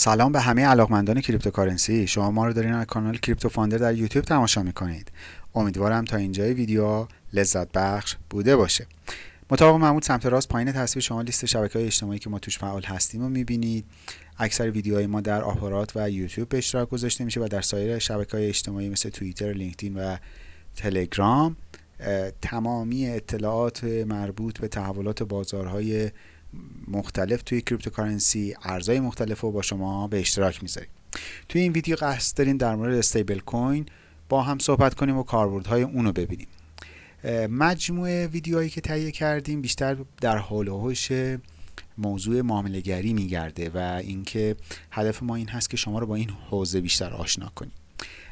سلام به همه علاقمندان cryptocurrency. شما ما رو دارین از کانال کریپتو فاندر در یوتیوب تماشا می‌کنید. امیدوارم تا اینجای ویدیو لذت بخش بوده باشه. مطابق معمول سمت راست پایین تصویر شما لیست شبکه های اجتماعی که ما توش فعال هستیم رو می‌بینید. اکثر ویدیوهای ما در آپارات و یوتیوب به اشتراک گذاشته میشه و در سایر شبکه های اجتماعی مثل توییتر، لینکدین و تلگرام تمامی اطلاعات مربوط به تحولات بازارهای مختلف توی cryptocurrency ارزهای مختلف رو با شما به اشتراک می‌ذاریم. توی این ویدیو قصد داریم در مورد stablecoin با هم صحبت کنیم و کاربردهای اون رو ببینیم مجموعه ویدیوهایی که تهیه کردیم بیشتر در حول موضوع معاملهگری میگرده و اینکه هدف ما این هست که شما رو با این حوزه بیشتر آشنا کنیم.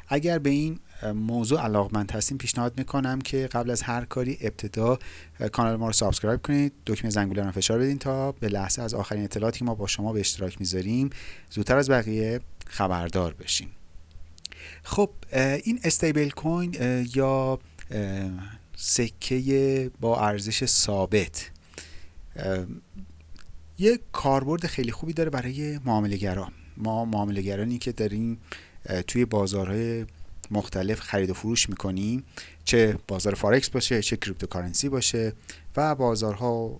اگر به این موضوع علاقمند هستیم پیشنهاد می‌کنم که قبل از هر کاری ابتدا کانال ما رو subscribe کنید. دکمه زنگوله رو فشار بدین تا به لحظه از آخرین اطلاعاتی که ما با شما به اشتراک می‌ذاریم زودتر از بقیه خبردار بشیم خب این stablecoin یا سکه با ارزش ثابت یه کاربرد خیلی خوبی داره برای معاملهگران ما معاملهگرانی که داریم توی بازارهای مختلف خرید و فروش می‌کنیم چه بازار فارکس باشه چه cryptocurrency باشه و بازارها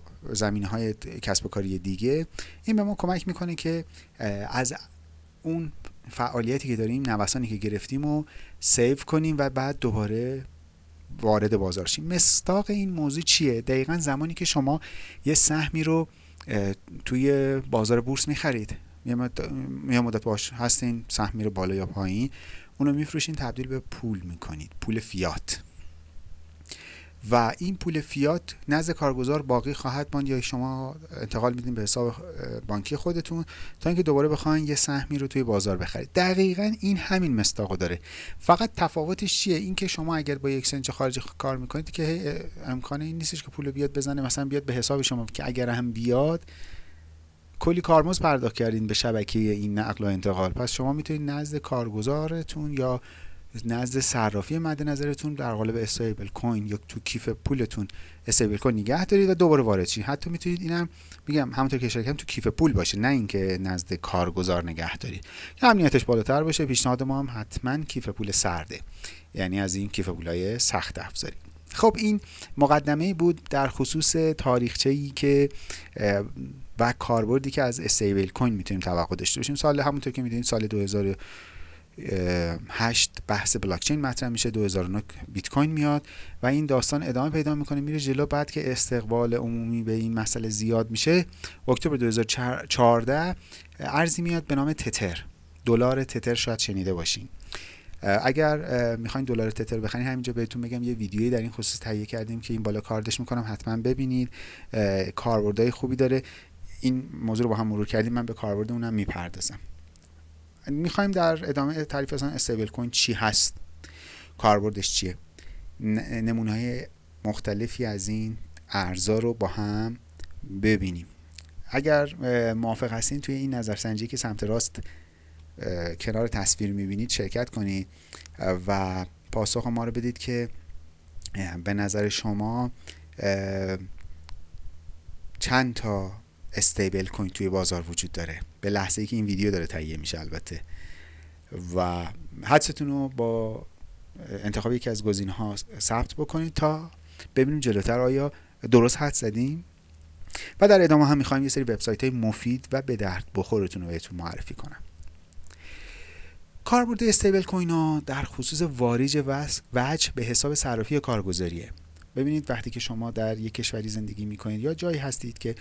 های کسب و کاری دیگه. این به ما کمک می‌کنه که از اون فعالیتی که داریم نوسانی که گرفتیم و save کنیم و بعد دوباره وارد بازار شیم. مصداق این موضوع چیه؟ دقیقا زمانی که شما یه سهمی رو توی بازار بورس می‌خرید. یه مدت باش هستین سهم میره بالا یا پایین اونو میفروشین تبدیل به پول می‌کنید پول فیات. و این پول فیات نزد کارگزار باقی خواهد ماند یا شما انتقال میدین به حساب بانکی خودتون تا اینکه دوباره بخواین یه سهمی رو توی بازار بخرید. دقیقا این همین مستاقو داره. فقط تفاوتش چیه؟ اینکه شما اگر با یک اکسچنج خارجی کار می‌کنید که امکانه این نیستش که پول بیاد بزنه مثلا بیاد به حساب شما که اگر هم بیاد کلی کارمز پرداخت کردین به شبکه این نقل و انتقال. پس شما می‌تونید نزد کارگزارتون یا نزد صرافی مد نظرتون در قالب استیبل کوین یا تو کیف پولتون استیبل کوین نگه دارید و دوباره وارد شید حتی می‌تونید اینم میگم همونطور که اشاره کردم تو کیف پول باشه نه اینکه نزد کارگزار نگه دارید. که امنیتش بالاتر باشه پیشنهاد ما هم حتما کیف پول سرده. یعنی از این کیف پولای سخت افزاری خب این مقدمه بود در خصوص تاریخچه ای که و کاربردی که از استیبل کوین می‌تونیم توقع داشته باشیم. سال همونطور که می‌دونید سال 2008 بحث بلاکچین مطرح میشه 2009 بیت کوین میاد و این داستان ادامه پیدا می‌کنه میره جلو. بعد که استقبال عمومی به این مسئله زیاد میشه اکتبر 2014 ارزی میاد به نام تتر. دلار تتر شاید شنیده باشین. اگر می‌خواین دلار تتر بخرین همینجا بهتون بگم یه ویدیویی در این خصوص تهیه کردیم که این بالا کاردش می‌کنم حتما ببینید. کاربردهای خوبی داره. این موضوع رو با هم مرور کردیم من به کاربرد اونم می‌پردازم. می‌خوایم در ادامه تعریف اصلا استیبل کوین چی هست؟ کاربردش چیه؟ نمونه های مختلفی از این ارزا رو با هم ببینیم. اگر موافق هستین توی این نظرسنجی که سمت راست کنار تصویر می‌بینید شرکت کنید و پاسخ ما رو بدید که به نظر شما چند تا استیبل کوین توی بازار وجود داره. به لحظه ای که این ویدیو داره تهیه میشه البته. و حدستون رو با انتخاب یکی از گزینه ها ثبت بکنید تا ببینیم جلوتر آیا درست حد زدیم. و در ادامه هم می‌خوایم یه سری وبسایت های مفید و به درد بخورتون رو بهتون معرفی کنم. کاربرد استیبل کوین ها در خصوص واریج وجه به حساب صرافی کارگزاریه. ببینید وقتی که شما در یک کشوری زندگی می‌کنید یا جایی هستید که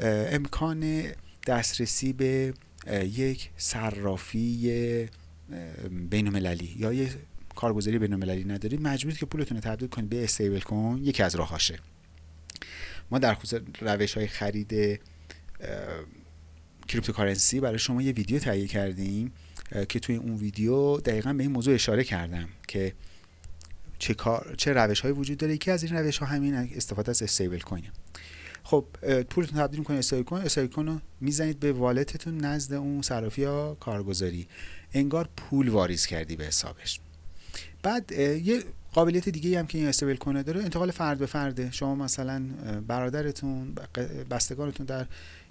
امکان دسترسی به یک صرافی بین المللی یا یک کارگزاری بین المللی ندارید مجبورید که پولتون رو تبدیل کنید به stablecoin یکی از راهاشه ما در خصوص روش های خرید cryptocurrency برای شما یه ویدیو تهیه کردیم که توی اون ویدیو دقیقا به این موضوع اشاره کردم که چه, کار، چه روش های وجود داره. یکی از این روش ها همین استفاده از stablecoin ه. خب پولتون تبدیل می‌کنید stablecoin stablecoin رو می‌زنید به wallet تون نزد اون صرافی یا کارگزاری. انگار پول واریز کردی به حسابش. بعد یه قابلیت دیگه هم که این stablecoin داره انتقال فرد به فرده. شما مثلا برادرتون بستگانتون در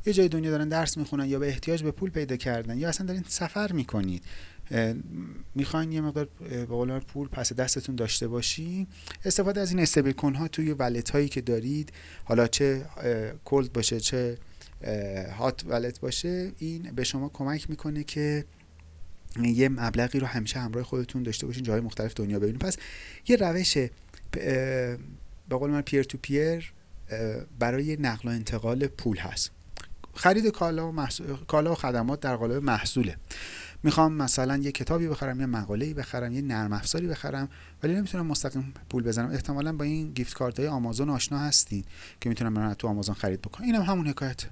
یه جای دنیا دارن درس می‌خونن یا به احتیاج به پول پیدا کردن یا اصلا دارین سفر می‌کنید. می‌خواین یه مقدار به قول پول پس دستتون داشته باشی استفاده از این استیبل کوین ها توی ولت هایی که دارید حالا چه کولد باشه چه هات ولت باشه این به شما کمک می‌کنه که یه مبلغی رو همیشه همراه خودتون داشته باشین جای مختلف دنیا ببینید پس یه روش به قول من پیر تو پیر برای نقل و انتقال پول هست. خرید کالا و, محصول، کالا و خدمات در قالب محصوله. می‌خوام مثلا یه کتابی بخرم یه مقاله‌ای بخرم یه نرم افزاری بخرم ولی نمی‌تونم مستقیم پول بزنم. احتمالا با این gift card های آمازون آشنا هستین که می‌تونم من تو آمازون خرید بکنم. اینم هم همون حکایت.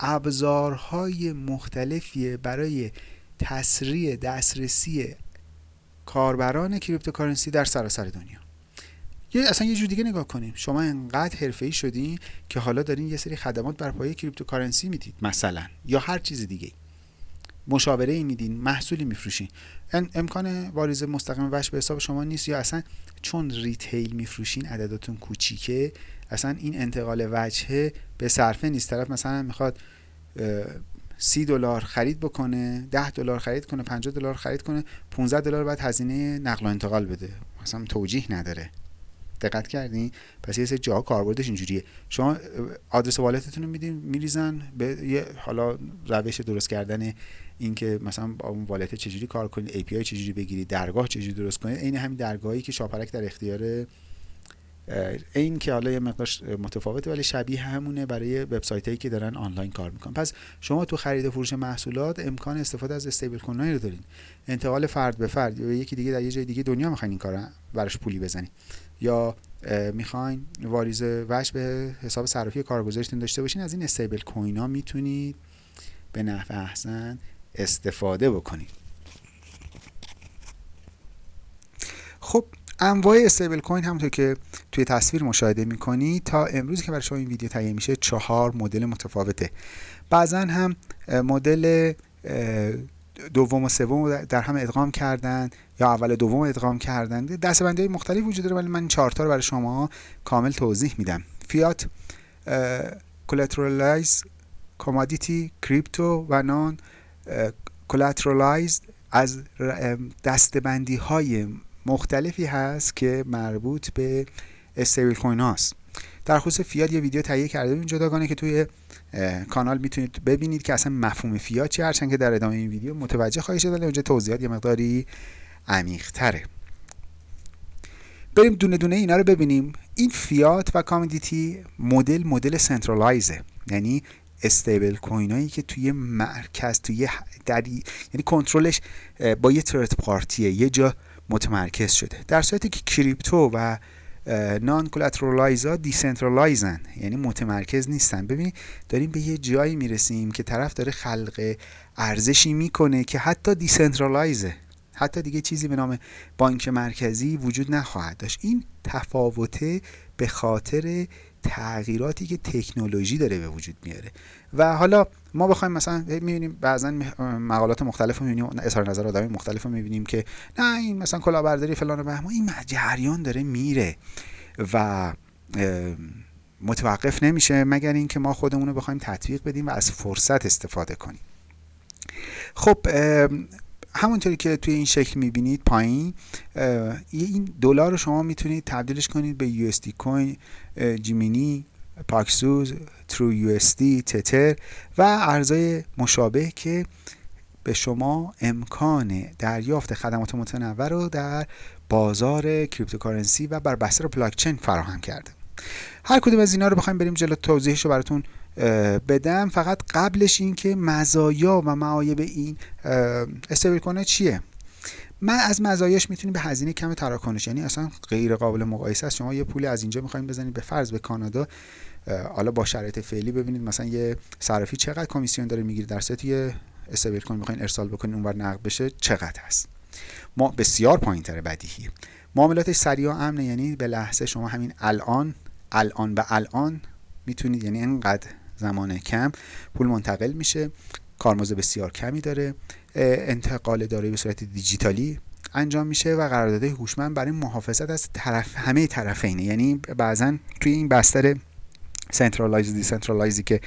ابزارهای مختلفیه برای تسریع دسترسی کاربران cryptocurrency در سراسر دنیا. یه اصلا یه جور دیگه نگاه کنیم. شما انقدر حرفه‌ای شدین که حالا دارین یه سری خدمات بر پایه cryptocurrency می‌دید مثلا یا هر چیز دیگه مشاوره ای میدین محصولی میفروشین. امکان واریز مستقیم وش به حساب شما نیست یا اصلا چون ریتیل میفروشین عدداتون کوچیکه اصلا این انتقال وجهه به صرفه نیست. طرف مثلا می‌خواد سی دلار خرید بکنه ده دلار خرید کنه 50 دلار خرید کنه 15 دلار بعد هزینه نقل و انتقال بده. مثلا توجیه نداره. دقت کردین؟ پس یه سری جاها کاربردش اینجوریه. شما آدرس wallet تون رو میدین میریزن به یه حالا روش درست کردن اینکه مثلا با اون wallet چجوری کار کنید API چجوری بگیرید درگاه چجوری درست کنید عین همین درگاهی که شاپرک در اختیار این که حالا یه مقدار متفاوته ولی شبیه همونه برای وبسایت هایی که دارن آنلاین کار می‌کنن. پس شما تو خرید و فروش محصولات امکان استفاده از stablecoin رو دارین. انتقال فرد به فرد یا یکی دیگه در یه جای دیگه دنیا می‌خواین این کارو براش پولی بزنید یا می‌خواین واریز وش به حساب صرافی کارگزارتون داشته باشین از این استیبل کوین ها می‌تونید به نحو احسن استفاده بکنید. خب انواع استیبل کوین همونطور که توی تصویر مشاهده می‌کنید تا امروز که برای شما این ویدیو تهیه میشه چهار مدل متفاوته. بعضا هم مدل دوم و سوم در هم ادغام کردن یا اول دوم ادغام کردن. دسته‌بندی مختلف وجود داره ولی من این چهارتا رو برای شما کامل توضیح میدم. fiat collateralized commodity crypto و non-collateralized از دسته‌بندی های مختلفی هست که مربوط به stablecoin هاست. در خصوص فیات یه ویدیو تهیه کرده بودیم جداگانه که توی کانال می‌تونید ببینید که اصلا مفهوم فیات چی هرچند که در ادامه این ویدیو متوجه خواهید شد ولی اونجا توضیحات یه مقداری عمیق تره بریم دونه دونه اینا رو ببینیم. این فیات و commodity مدل مدل centralized ه. یعنی stablecoin ایی که توی مرکز توی در یعنی کنترلش با یه third party ه یه جا متمرکز شده. در صورتی که crypto و non-collateralized ا decentralized ن یعنی متمرکز نیستن. ببینید داریم به یه جایی می‌رسیم که طرف داره خلق ارزشی می‌کنه که حتی دیسنترالایزه حتی دیگه چیزی به نام بانک مرکزی وجود نخواهد داشت. این تفاوته به خاطر تغییراتی که تکنولوژی داره به وجود میاره. و حالا ما بخوایم مثلا می‌بینیم بعضا مقالات مختلف رو می‌بینیم اظهار نظر آدمی مختلف رو می‌بینیم که نه این مثلا کلاهبرداری فلان و بهمان این جریان داره میره و متوقف نمیشه مگر اینکه ما خودمون رو بخوایم تطبیق بدیم و از فرصت استفاده کنیم. خب همونطوری که توی این شکل می‌بینید پایین این دلار رو شما می‌تونید تبدیلش کنید به یو کوین Gemini Paxos True یو تتر و ارزهای مشابه که به شما امکان دریافت خدمات متنوع رو در بازار cryptocurrency و بر بستر بلاکچین فراهم کرده. هر کدوم از اینا رو بخوایم بریم جلو توضیحش رو براتون بدم. فقط قبلش این که مزایا و معایب این استیبل کنه چیه؟ من از مزایاش می‌تونیم به هزینه کم تراکنش یعنی اصلا غیر قابل مقایسه است. شما یه پولی از اینجا می‌خوایم بزنید به فرض به کانادا حالا با شرایط فعلی ببینید مثلا یه صرافی چقدر کمیسیون داره می‌گیره در صورتی یه استیبل کوین می‌خواین ارسال بکنید اونور نقد بشه چقدر هست ما بسیار پایین تره بدیهی. معاملاتش سریع و امنه یعنی به لحظه شما همین الان الان به الان می‌تونید یعنی انقدر زمان کم پول منتقل میشه کارمزد بسیار کمی داره. انتقال دارایی به صورت دیجیتالی انجام میشه و قراردادهای هوشمند برای محافظت از طرف همه طرفینه. یعنی بعضا توی این بستر centralized decentralized ی که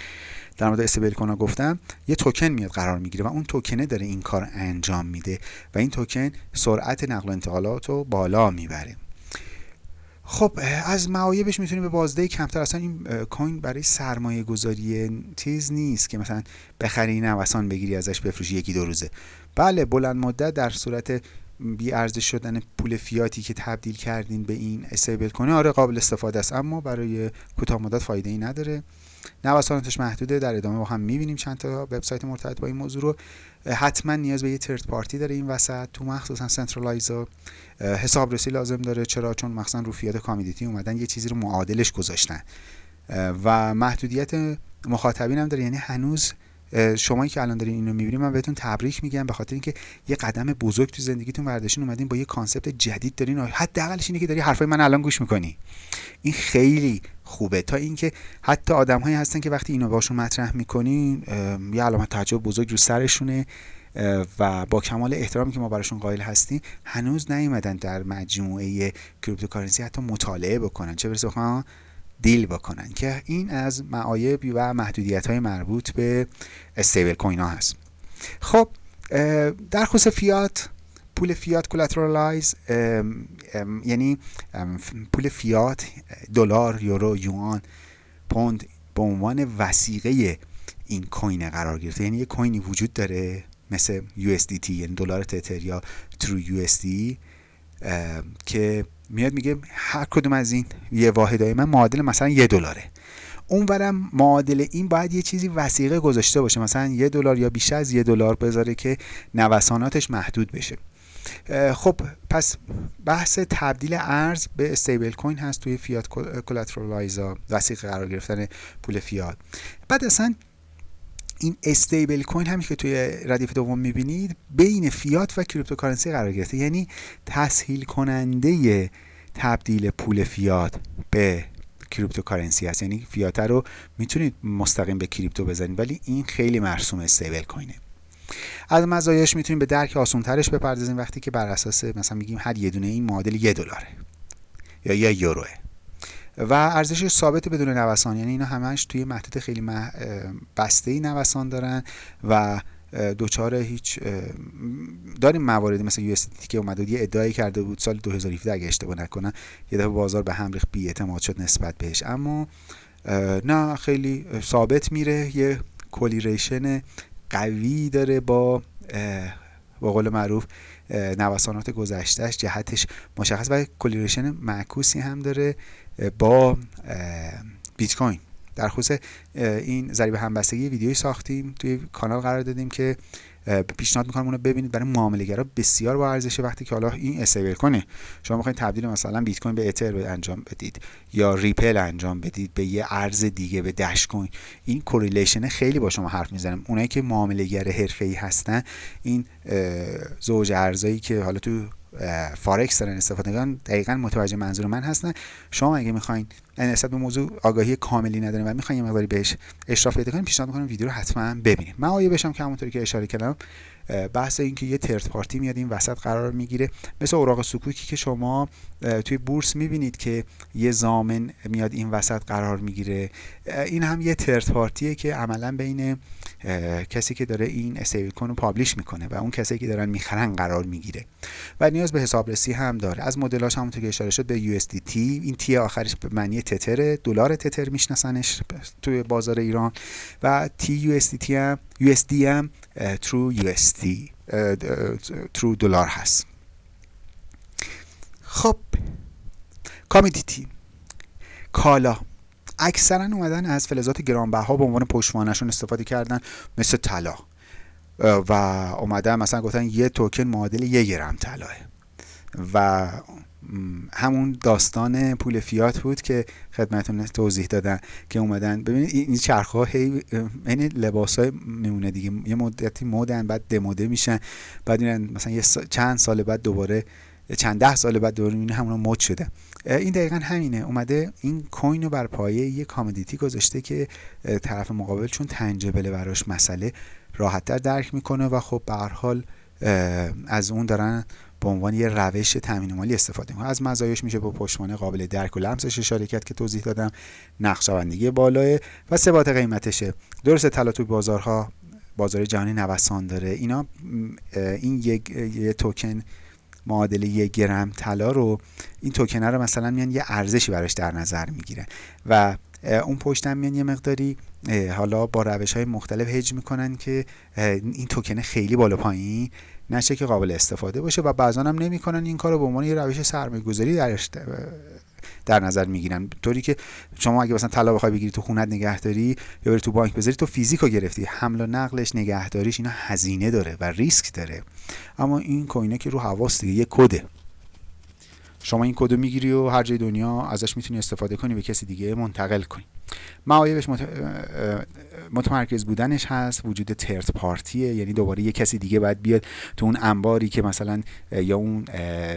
در مورد stable گفتم یه توکن میاد قرار می‌گیره و اون توکنه داره این کار انجام میده و این توکن سرعت نقل و انتقالات رو بالا می‌بره. خب از معایبش می‌تونیم به بازده کمتر. اصلا این کوین برای سرمایه گذاری تیز نیست که مثلا بخری نوسان بگیری ازش بفروشی یکی دو روزه. بله بلند مدت در صورت بی ارزش شدن پول فیاتی که تبدیل کردین به این استیبل کنه آره قابل استفاده است. اما برای کوتاه مدت فایده ای نداره. نوساناتش محدوده در ادامه با هم می‌بینیم چند تا وبسایت مرتبط با این موضوع رو. حتما نیاز به یه ترد پارتی داره این وسط. تو مخصوصا سنترالایزا حسابرسی لازم داره. چرا؟ چون مخصوصا رو fiat commodity اومدن یه چیزی رو معادلش گذاشتن. و محدودیت مخاطبین هم داره. یعنی هنوز شما که الان دارین اینو می‌بینید من بهتون تبریک میگم به خاطر اینکه یه قدم بزرگ تو زندگیتون برداشتین اومدین با یه concept جدید دارین. حداقلش اینه که داری حرفای من الان گوش می‌کنی. این خیلی خوبه. تا اینکه حتی آدمهایی هستن که وقتی اینو باشون مطرح می‌کنین یه علامت تعجب بزرگ رو سرشونه و با کمال احترامی که ما براشون قائل هستیم هنوز نیومدن در مجموعه cryptocurrency حتی مطالعه بکنن. چه برسه deal بکنن که این از معایب و محدودیت های مربوط به stablecoin ها هست. خب در خصوص فیات پول fiat collateralized یعنی پول فیات دلار یورو یوان پوند به عنوان وثیقه این کوین قرار گرفته. یعنی یه کوینی وجود داره مثل USDT یعنی دلار تتر یا ترو USD که میاد میگه هر کدوم از این یه واحدهای من معادل مثلا یه دلاره. اونورم معادل این باید یه چیزی وسیقه گذاشته باشه. مثلا یه دلار یا بیش از یه دلار بذاره که نوساناتش محدود بشه. خب پس بحث تبدیل ارز به استیبل کوین هست توی فیات collateralize ا وثیقه قرار گرفتن پول فیات بعد اصلا این stablecoin همیشه که توی ردیف دوم می‌بینید بین فیات و cryptocurrency قرار گرفته. یعنی تسهیل کننده تبدیل پول فیات به cryptocurrency هست یعنی فیات رو می‌تونید مستقیم به crypto بزنید ولی این خیلی مرسوم stablecoin ه از مزایاش می‌تونیم به درک آسان ترش بپردازیم وقتی که بر اساس مثلا میگیم هر یه دونه این معادل یه دلاره یا یه یوروه. و ارزش ثابت بدون نوسان. یعنی اینا همش توی محدود خیلی مح... بسته ای نوسان دارن و دوچار هیچ داریم مواردی مثل یو که اومده یه ادعایی کرده بود سال 2017 اگه اشتباه نکنم یه دفعه بازار به هم ریخت بی اعتماد شد نسبت بهش. اما نه خیلی ثابت میره یه کولیریشن قوی داره با با قول معروف نوسانات گذشتهش جهتش مشخص و correlation معکوسی هم داره با بیت کوین. در خصوص این ضریب همبستگی ویدیویی ساختیم توی کانال قرار دادیم که پیشنهاد می‌کنم اونو ببینید. برای معاملهگرا بسیار با ارزشه وقتی که حالا این stablecoin ه. شما می‌خواین تبدیل مثلا بیت کوین به اتر انجام بدید یا ریپل انجام بدید به یه ارز دیگه به Dash coin. این correlation خیلی با شما حرف می‌زنم اونایی که معاملهگر حرفه‌ای هستن این زوج ارزایی که حالا تو فارکس دارن استفاده می‌کنن دقیقا متوجه منظور من هستن. شما اگه می‌خواین نسبت به موضوع آگاهی کاملی ندارین و می‌خواین یه مقداری بهش اشراف پیدا کنین پیشنهاد می‌کنم ویدیو رو حتما ببینید آیه بشم که همونطوری که اشاره کردم بحث اینکه یه ترد پارتی میاد این وسط قرار می‌گیره مثل اوراق سکوکی که شما توی بورس می‌بینید که یه زامن میاد این وسط قرار می‌گیره. این هم یه ترد پارتیه که عملا بین کسی که داره این استیبل کوین رو پابلیش می‌کنه و اون کسی که دارن می‌خرن قرار می‌گیره. و نیاز به حسابرسی هم داره. از مدلاش همونطور که اشاره شد به USDT این تی آخرش به معنی تتر دلار تتر میشناسنش توی بازار ایران و تی USDT هم USD هم ترو USD ترو دلار هست. خب کامیدیتی کالا. اکثرا اومدن از فلزات گرانبها به عنوان پشتوانهشون استفاده کردن مثل طلا. و اومدن مثلا گفتن یه توکن معادل یه گرم طلاه. و همون داستان پول فیات بود که خدمتون توضیح دادن که اومدن. ببینید این چرخ ها هی این لباس های میمونه دیگه. یه مدتی مدن بعد دموده میشن. بعد این مثلا یه چند سال بعد دوباره چند ده سال بعد دوباره می‌بینه همون مد شده. این دقیقا همینه. اومده این کوین رو بر پایه یه کامودیتی گذاشته که طرف مقابل چون تنجبله براش مسئله راحتتر درک می‌کنه و خب به حال از اون دارن به عنوان یه روش تامین مالی استفاده کنیم از مزایاش میشه با پشتوانه قابل درک و لمسش اشاره کرد که توضیح دادم. نقشه‌بندی بالاه و ثبات قیمتشه درسته طلا تو بازارها بازار جهانی نوسان داره. اینا این یک یه توکن معادل یک گرم طلا رو این توکنه رو مثلا میان یه ارزشی براش در نظر می‌گیره و اون پشتم میان یه مقداری حالا با روش های مختلف هج می‌کنن که این توکنه خیلی بالا پایین نشه که قابل استفاده باشه و بعضا هم نمی‌کنن این کار رو به عنوان یه روش سرمایه گذاری درش در نظر می‌گیرن. طوری که شما اگه مثلا طلا بخوای بگیری تو خونت نگهداری یا بری تو بانک بذاری تو فیزیکو گرفتی. حمل و نقلش نگهداریش اینا هزینه داره و ریسک داره. اما این coin ه که رو هواس دیگه یه کده. شما این کدو می‌گیری و هر جای دنیا ازش می‌تونی استفاده کنی به کسی دیگه منتقل کنی. معایبش متمرکز بودنش هست وجود third party ه یعنی دوباره یه کسی دیگه باید بیاد تو اون انباری که مثلا یا اون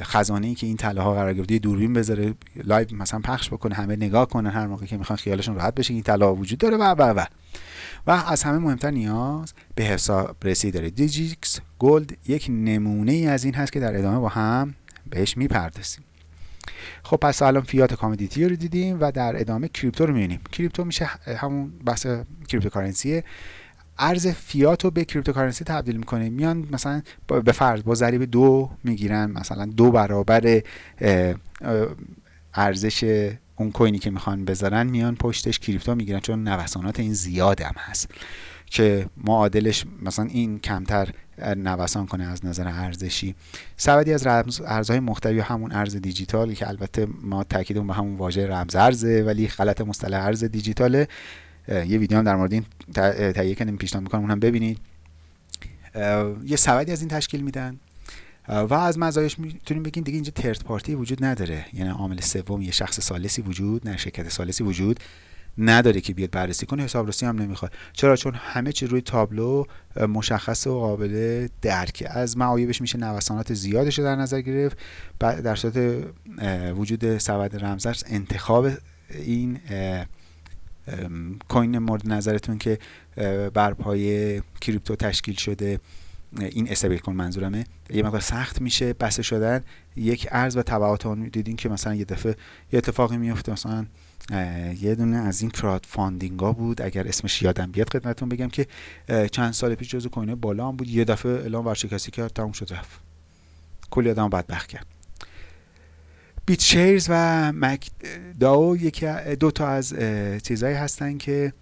خزانه ای که این طلا ها قرار گرفته دوربین بذاره live مثلا پخش بکنه همه نگاه کنن هر موقع که می‌خوان خیالشون راحت بشه این ها وجود داره و و و. و از همه مهمتر نیاز به حسابرسی داره. Digix Gold یک نمونه ای از این هست که در ادامه با هم بهش می‌پردازیم. خب پس الان fiat commodity رو دیدیم و در ادامه crypto رو می‌بینیم. crypto میشه همون بحث cryptocurrency ه. ارز فیات رو به cryptocurrency تبدیل می‌کنه. میان مثلا به فرض با ضریب دو می‌گیرن مثلا دو برابر ارزش اون کوینی که می‌خوان بذارن میان پشتش کریپتو می‌گیرن چون نوسانات این زیاد هم هست که معادلش مثلا این کمتر نوسان کنه از نظر ارزشی. سبدی از ارزهای مختلف همون ارز دیجیتال که البته ما تاکیدمون به همون واژه رمز ارزه ولی غلط مصطلح ارز دیجیتاله. یه ویدیو هم در مورد این تهیه کنیم پیشنهاد می‌کنم اونم ببینید. یه سبدی از این تشکیل میدن. و از مزایاش می‌تونیم بگیم دیگه اینجا ترت پارتی وجود نداره. یعنی عامل سوم یه شخص سالسی وجود نه شرکت سالسی وجود. نداره که بیاد بررسی کنه حسابرسی هم نمی‌خواد. چرا؟ چون همه چی روی تابلو مشخص و قابل درک از معایبش میشه نوسانات زیادش رو در نظر گرفت. در صورت وجود سبد رمزرز انتخاب این کوین مورد نظرتون که بر پای کریپتو تشکیل شده این استیبل کن منظورمه. یه مقدار سخت میشه بسته شدن. یک ارز و تبعات اون دیدین که مثلا یه دفعه یه اتفاقی میفته مثلا یه دونه از این crowdfunding ها بود. اگر اسمش یادم بیاد خدمتتون بگم که چند سال پیش جزو coin های بالا هم بود. یه دفعه اعلام ورشکستی کرد تموم شد رفت. کلی آدم بدبخت کرد. BitShares و MakerDAO یکی دو تا از چیزهایی هستن که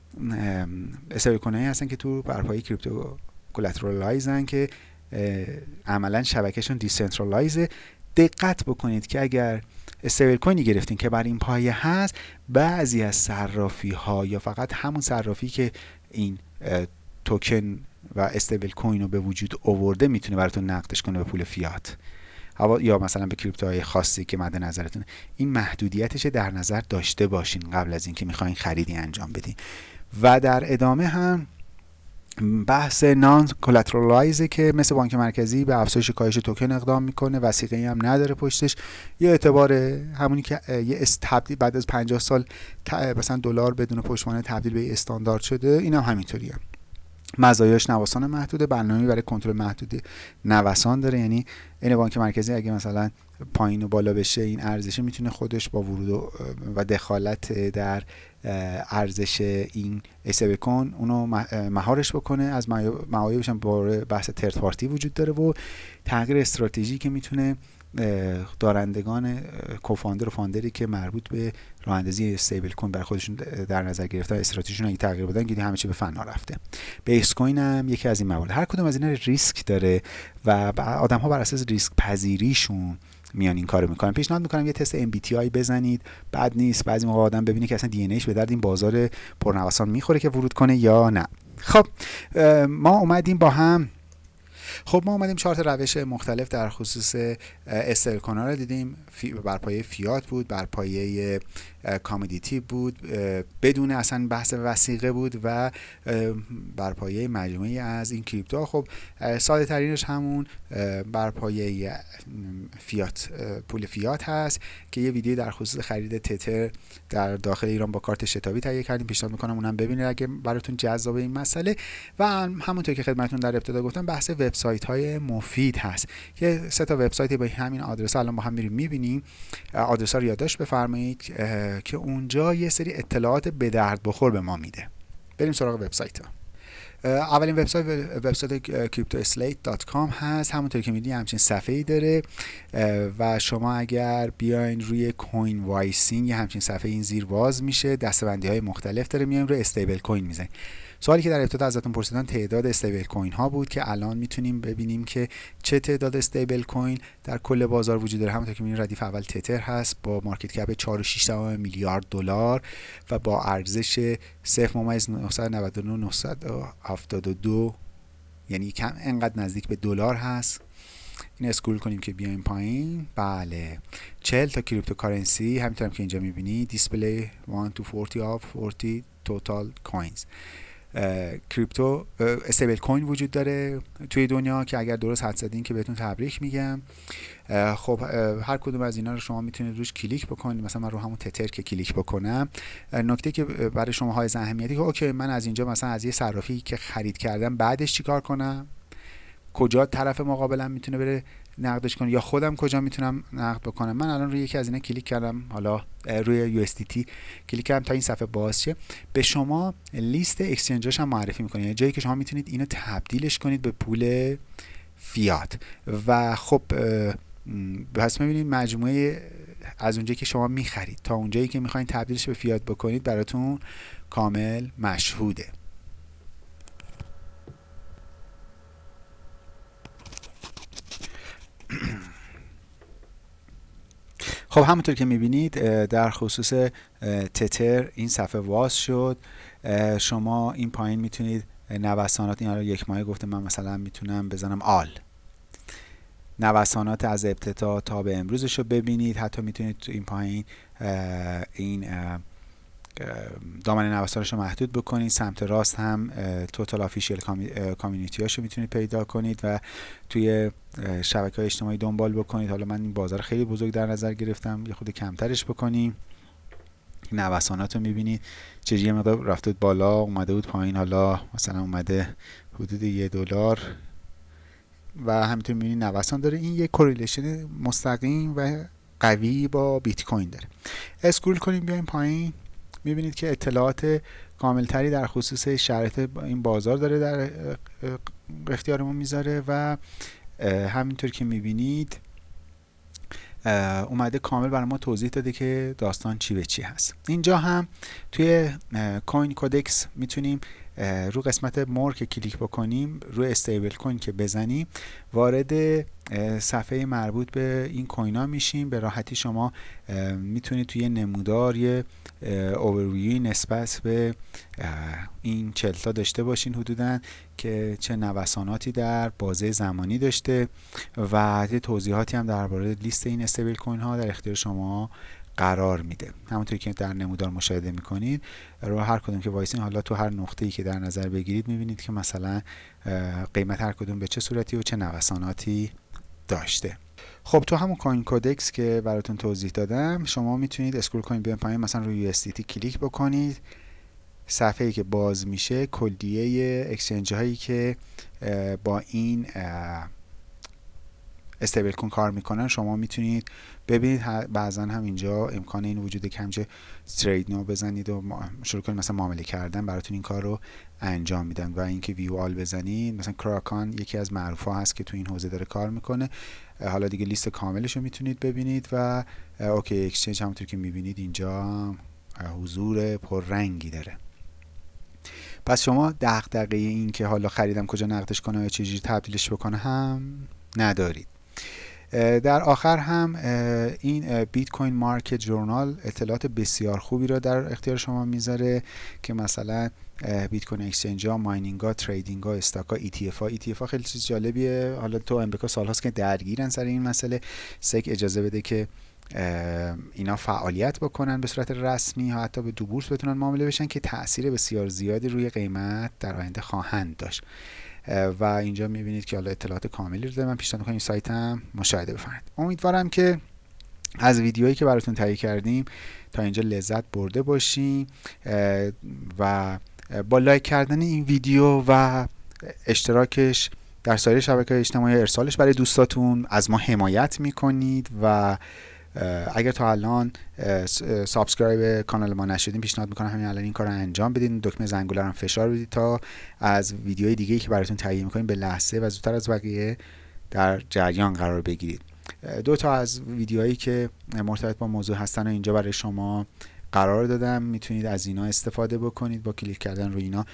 استفاده کننده‌هایی هستن که تو بر پایه‌ی crypto collateralized ن که عملا شبکهشون decentralized ه دقت بکنید که اگر stablecoin ی گرفتین که بر این پایه هست. بعضی از صرافی ها یا فقط همون صرافی که این توکن و stablecoin رو به وجود آورده می‌تونه براتون نقدش کنه به پول فیات. یا مثلا به crypto های خاصی که مد نظرتون. این محدودیتش در نظر داشته باشین قبل از اینکه می‌خواین خریدی انجام بدین. و در ادامه هم بحث non-collateralized ه که مثل بانک مرکزی به افزایش کاهش توکن اقدام می‌کنه وثیقه هم نداره پشتش. یه اعتبار همونی که یه تبدیل بعد از 50 سال مثلا دلار بدون پشتوانه تبدیل به استاندارد شده این هم همینطوریه. مزایاش نوسان محدوده برنامه برای کنترل محدود نوسان داره. یعنی این بانک مرکزی اگه مثلا پایین و بالا بشه این ارزش می‌تونه خودش با ورود و دخالت در ارزش این اسه کن اونو مهارش بکنه. از معایبش هم بحث ترد پارتی وجود داره و تغییر استراتژی که می‌تونه دارندگان co-founder و founder ی که مربوط به راه اندازی stablecoin بر خودشون در نظر گرفتن استراتژیشون اگه تغییر بدن دیگه همه چی به فنا رفته. Basecoin هم یکی از این موارد. هر کدوم از اینا ریسک داره و آدم ها بر اساس ریسک پذیریشون میان این کارو می‌کنن. پیشنهاد می‌کنم یه تست MBTI بزنید. بد نیست. بعضی موقع آدم ببینه که اصلا دی به درد این بازار پرنوسان می‌خوره که ورود کنه یا نه. خب ما اومدیم با هم خب ما اومدیم چهار روش مختلف در خصوص استل رو دیدیم. بر پایه فیات بود بر پایه کامودیتی بود بدون اصلا بحث وسیقه بود و بر پایه مجموعی از این کریپتو خب ساده ترینش همون بر پایه فیات پول فیات هست که یه ویدیو در خصوص خرید تتر در داخل ایران با کارت شتابی تهیه کردیم. پیشنهاد می‌کنم اونم ببینید اگه براتون جذاب این مسئله. و همونطور که خدمتتون در ابتدا گفتم بحث وبسایت وبسایت های مفید هست. که سه تا وبسایت با همین آدرس الان با هم میریم می‌بینیم. آدرس ها رو یادداشت بفرمایید. که اونجا یه سری اطلاعات به درد بخور به ما میده. بریم سراغ وبسایت اولین وبسایت وبسایت cryptoslate.com هست. همونطور که می‌دونی همچین صفحه ای داره و شما اگر بیاین روی کوین وایسینگ همچین صفحه این زیر باز میشه. دسته‌بندی های مختلف داره میایم روی stablecoin می‌زنیم. سوالی که در ابتدا ازتون پرسیدن تعداد stablecoin ها بود که الان می‌تونیم ببینیم که چه تعداد stablecoin در کل بازار وجود داره. همونطور که می‌بینید ردیف اول تتر هست با market cap 4.6 میلیارد دلار و با ارزش 0.999 یعنی کم انقدر نزدیک به دلار هست. این scroll کنیم که بیایم پایین. بله. 40 تا cryptocurrency همینطور که اینجا می‌بینید display 1 to 40 of 40 total coins. crypto stable coin وجود داره توی دنیا که اگر درست حد زدین که بهتون تبریک میگم. خب هر کدوم از اینا رو شما می‌تونید روش کلیک بکنید. مثلا من رو همون تتر که کلیک بکنم. نکته که برای شما های اهمیتی که okay من از اینجا مثلا از یه صرافی که خرید کردم بعدش چیکار کنم؟ کجا طرف مقابلم می‌تونه بره؟ نقدش کنه یا خودم کجا می‌تونم نقد بکنم؟ من الان روی یکی از اینا کلیک کردم. حالا روی USDT کلیک کردم تا این صفحه باز شه. به شما لیست اکسچنجاش هم معرفی می‌کنه. یعنی جایی که شما می‌تونید اینو تبدیلش کنید به پول فیات. و خب پس می‌بینید مجموعه از اونجایی که شما می‌خرید تا اونجایی که می‌خواین تبدیلش به فیات بکنید براتون کامل مشهوده. خب همونطور که می‌بینید در خصوص تتر این صفحه واز شد. شما این پایین می‌تونید نوسانات این یک ماه گفته من مثلا می‌تونم بزنم آل. نوسانات از ابتدا تا به امروزش رو ببینید. حتی می‌تونید تو این پایین این دامنه نوسانش رو محدود بکنید سمت راست هم توتال آفیشیل کامیونیتی هاشو می‌تونید پیدا کنید و توی شبکه های اجتماعی دنبال بکنید. حالا من این بازار خیلی بزرگ در نظر گرفتم. یه خود کمترش بکنیم. نوسانات رو می‌بینید. چجوری مقدار رفته بالا اومده بود پایین. حالا مثلا اومده حدود یه دلار. و همینطور می‌بینید نوسان داره این یه correlation مستقیم و قوی با بیت کوین داره. scroll کنیم بیایم پایین. می‌بینید که اطلاعات کاملتری در خصوص شرایط این بازار داره در اختیارمون می‌ذاره و همینطور که می‌بینید اومده کامل برای ما توضیح داده که داستان چی به چی هست. اینجا هم توی کوین کودکس می‌تونیم رو قسمت مور که کلیک بکنیم روی استیبل کوین که بزنیم وارد صفحه مربوط به این کوین ها میشیم. به راحتی شما می‌تونید توی نمودار یه اوورویوی نسبت به این چهل تا داشته باشین حدودا که چه نوساناتی در بازه زمانی داشته و یه توضیحاتی هم درباره لیست این stable coin ها در اختیار شما قرار میده. همونطوری که در نمودار مشاهده می‌کنید رو هر کدوم که وایسین حالا تو هر نقطه ای که در نظر بگیرید می‌بینید که مثلا قیمت هر کدوم به چه صورتی و چه نوساناتی داشته. خب تو همون CoinCodex که براتون توضیح دادم شما می‌تونید scroll کنید بیاین پایین مثلا روی USDT کلیک بکنید. صفحه ای که باز میشه کلیه اکسچنج هایی که با این استیبل کن کار می‌کنن شما می‌تونید ببینید. بعضا هم اینجا امکان این وجود که همچه ترید نو بزنید و شروع کنید مثلا معامله کردن. براتون این کار رو انجام میدن و اینکه ویو آل بزنید مثلا کراکان یکی از معروف هست که تو این حوزه داره کار می‌کنه. حالا دیگه لیست کاملش رو می‌تونید ببینید و OK Exchange همونطور که می‌بینید اینجا حضور پررنگی داره. پس شما دغدغه این که حالا خریدم کجا نقدش کنم یا چجوری تبدیلش بکنه هم ندارید. در آخر هم این Bitcoin Market Journal اطلاعات بسیار خوبی را در اختیار شما می‌ذاره که مثلا بیت کوین exchange ها mining ها trading ها stock ها. ETF ها ETF ها خیلی چیز جالبیه. حالا تو امریکا سالهاست که درگیرن سر این مسئله. سک اجازه بده که اینا فعالیت بکنن به صورت رسمی ها حتی به دو بورس بتونن معامله بشن که تاثیر بسیار زیادی روی قیمت در آینده خواهند داشت. و اینجا می‌بینید که حالا اطلاعات کاملی رو داره من پیشنهاد می‌کنم این سایت هم مشاهده بفرمایید. امیدوارم که از ویدیوهایی که براتون تهیه کردیم تا اینجا لذت برده باشیم و با لایک کردن این ویدیو و اشتراکش در سایر شبکه اجتماعی ارسالش برای دوستاتون از ما حمایت می‌کنید و اگر تا الان subscribe کانال ما نشدین پیشنهاد می‌کنم همین الان این کار رو انجام بدین. دکمه زنگوله رو فشار بدید تا از ویدیوهای دیگه که براتون تهیه می‌کنیم به لحظه و زودتر از بقیه در جریان قرار بگیرید. دو تا از ویدیوهایی که مرتبط با موضوع هستن و اینجا برای شما قرار دادم. می‌تونید از اینا استفاده بکنید. با کلیک کردن روی اینا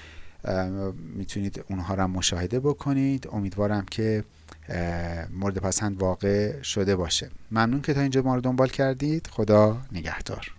می‌تونید اونها رو مشاهده بکنید. امیدوارم که مورد پسند واقع شده باشه. ممنون که تا اینجا ما رو دنبال کردید. خدا نگهدار.